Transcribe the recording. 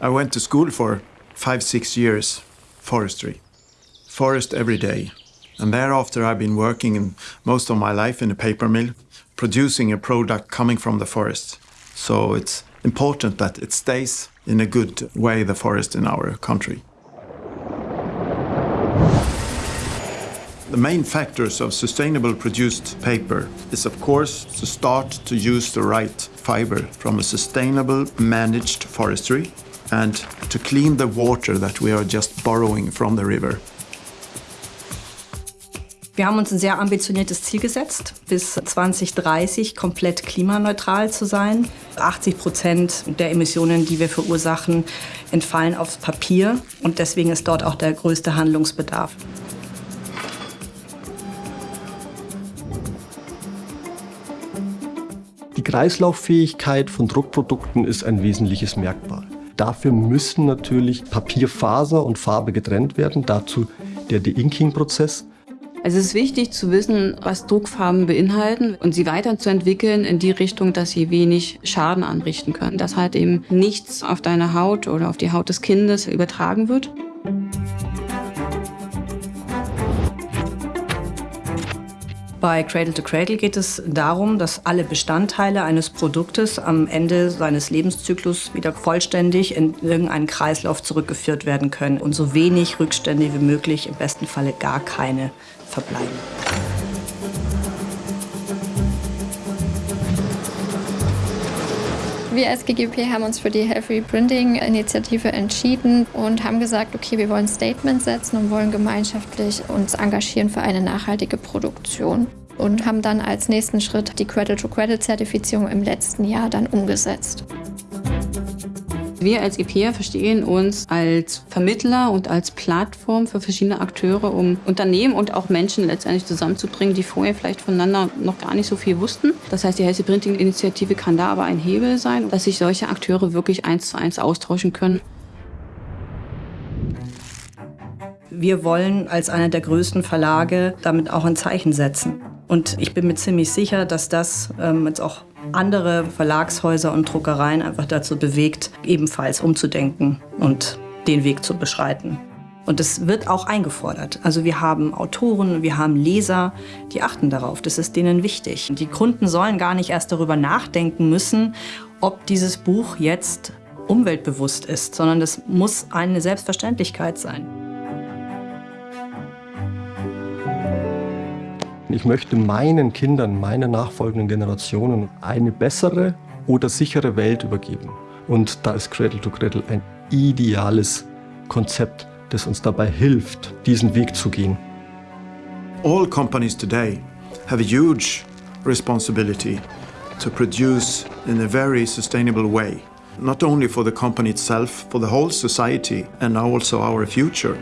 I went to school for five, six years, forestry. Forest every day. And thereafter I've been working in most of my life in a paper mill, producing a product coming from the forest. So it's important that it stays in a good way, the forest in our country. The main factors of sustainable produced paper is of course to start to use the right fiber from a sustainable managed forestry and to clean the water that we are just borrowing from the river. Wir haben uns ein sehr ambitioniertes Ziel gesetzt, bis 2030 komplett klimaneutral zu sein. 80 Prozent der Emissionen, die wir verursachen, entfallen aufs Papier und deswegen ist dort auch der größte Handlungsbedarf. Die Kreislauffähigkeit von Druckprodukten ist ein wesentliches Merkmal. Dafür müssen natürlich Papierfaser und Farbe getrennt werden, dazu der De-Inking-Prozess. Also es ist wichtig zu wissen, was Druckfarben beinhalten und sie weiterzuentwickeln in die Richtung, dass sie wenig Schaden anrichten können. Dass halt eben nichts auf deine Haut oder auf die Haut des Kindes übertragen wird. Bei Cradle to Cradle geht es darum, dass alle Bestandteile eines Produktes am Ende seines Lebenszyklus wieder vollständig in irgendeinen Kreislauf zurückgeführt werden können und so wenig Rückstände wie möglich, im besten Falle gar keine, verbleiben. Wir als GGP haben uns für die Health Reprinting Initiative entschieden und haben gesagt, okay, wir wollen Statement setzen und wollen gemeinschaftlich uns engagieren für eine nachhaltige Produktion und haben dann als nächsten Schritt die Credit-to-Credit-Zertifizierung im letzten Jahr dann umgesetzt. Wir als EPA verstehen uns als Vermittler und als Plattform für verschiedene Akteure, um Unternehmen und auch Menschen letztendlich zusammenzubringen, die vorher vielleicht voneinander noch gar nicht so viel wussten. Das heißt, die Healthy Printing Initiative kann da aber ein Hebel sein, dass sich solche Akteure wirklich eins zu eins austauschen können. Wir wollen als einer der größten Verlage damit auch ein Zeichen setzen. Und ich bin mir ziemlich sicher, dass das ähm, jetzt auch andere Verlagshäuser und Druckereien einfach dazu bewegt, ebenfalls umzudenken und den Weg zu beschreiten. Und das wird auch eingefordert. Also wir haben Autoren, wir haben Leser, die achten darauf. Das ist denen wichtig. Die Kunden sollen gar nicht erst darüber nachdenken müssen, ob dieses Buch jetzt umweltbewusst ist, sondern das muss eine Selbstverständlichkeit sein. Ich möchte meinen Kindern, meinen nachfolgenden Generationen eine bessere oder sichere Welt übergeben. Und da ist Cradle to Cradle ein ideales Konzept, das uns dabei hilft, diesen Weg zu gehen. All companies today have a huge responsibility to produce in a very sustainable way, not only for the company itself, for the whole society and also our future.